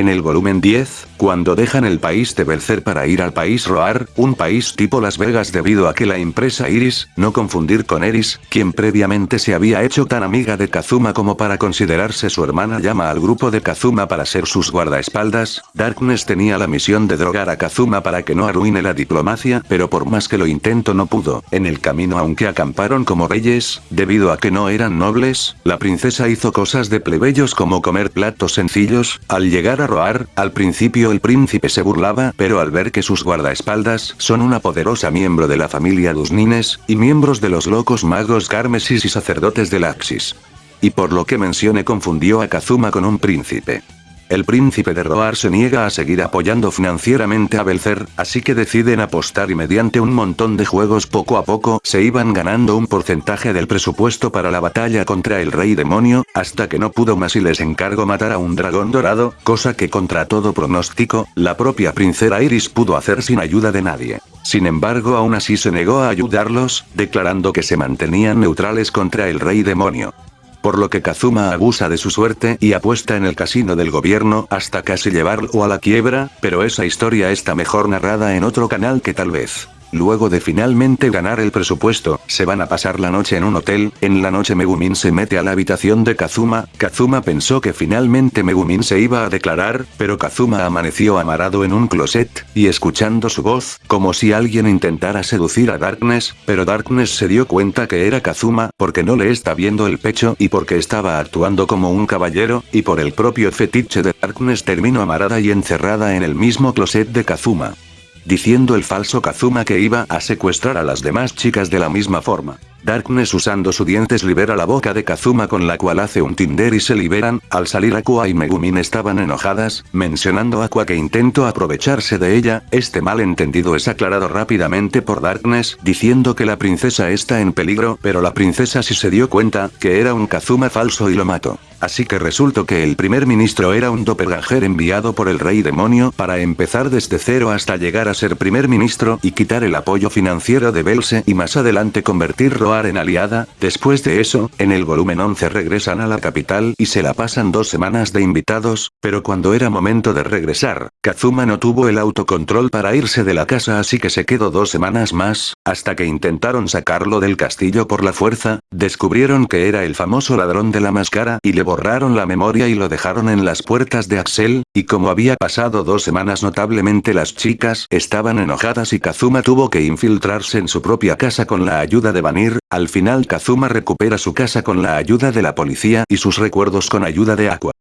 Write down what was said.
En el volumen 10, cuando dejan el país de Belcer para ir al país Roar, un país tipo Las Vegas debido a que la empresa Iris, no confundir con Eris, quien previamente se había hecho tan amiga de Kazuma como para considerarse su hermana llama al grupo de Kazuma para ser sus guardaespaldas, Darkness tenía la misión de drogar a Kazuma para que no arruine la diplomacia pero por más que lo intento no pudo, en el camino aunque acamparon como reyes, debido a que no eran nobles, la princesa hizo cosas de plebeyos como comer platos sencillos, al llegar a Roar, al principio el príncipe se burlaba, pero al ver que sus guardaespaldas son una poderosa miembro de la familia Dusnines, y miembros de los locos magos Carmesis y sacerdotes de Laxis. Y por lo que mencione confundió a Kazuma con un príncipe. El príncipe de Roar se niega a seguir apoyando financieramente a Belzer, así que deciden apostar y mediante un montón de juegos poco a poco se iban ganando un porcentaje del presupuesto para la batalla contra el rey demonio, hasta que no pudo más y les encargó matar a un dragón dorado, cosa que contra todo pronóstico, la propia princesa Iris pudo hacer sin ayuda de nadie. Sin embargo aún así se negó a ayudarlos, declarando que se mantenían neutrales contra el rey demonio por lo que Kazuma abusa de su suerte y apuesta en el casino del gobierno hasta casi llevarlo a la quiebra, pero esa historia está mejor narrada en otro canal que tal vez. Luego de finalmente ganar el presupuesto, se van a pasar la noche en un hotel, en la noche Megumin se mete a la habitación de Kazuma, Kazuma pensó que finalmente Megumin se iba a declarar, pero Kazuma amaneció amarado en un closet, y escuchando su voz, como si alguien intentara seducir a Darkness, pero Darkness se dio cuenta que era Kazuma, porque no le está viendo el pecho y porque estaba actuando como un caballero, y por el propio fetiche de Darkness terminó amarada y encerrada en el mismo closet de Kazuma diciendo el falso Kazuma que iba a secuestrar a las demás chicas de la misma forma. Darkness usando su dientes libera la boca de Kazuma con la cual hace un Tinder y se liberan, al salir Aqua y Megumin estaban enojadas, mencionando Aqua que intentó aprovecharse de ella, este malentendido es aclarado rápidamente por Darkness, diciendo que la princesa está en peligro, pero la princesa sí se dio cuenta, que era un Kazuma falso y lo mató. Así que resultó que el primer ministro era un doppelganger enviado por el rey demonio para empezar desde cero hasta llegar a ser primer ministro y quitar el apoyo financiero de Belse y más adelante convertirlo en aliada, después de eso, en el volumen 11 regresan a la capital y se la pasan dos semanas de invitados, pero cuando era momento de regresar, Kazuma no tuvo el autocontrol para irse de la casa así que se quedó dos semanas más, hasta que intentaron sacarlo del castillo por la fuerza, descubrieron que era el famoso ladrón de la máscara y le borraron la memoria y lo dejaron en las puertas de Axel, y como había pasado dos semanas notablemente las chicas estaban enojadas y Kazuma tuvo que infiltrarse en su propia casa con la ayuda de Vanir, al final Kazuma recupera su casa con la ayuda de la policía y sus recuerdos con ayuda de Aqua.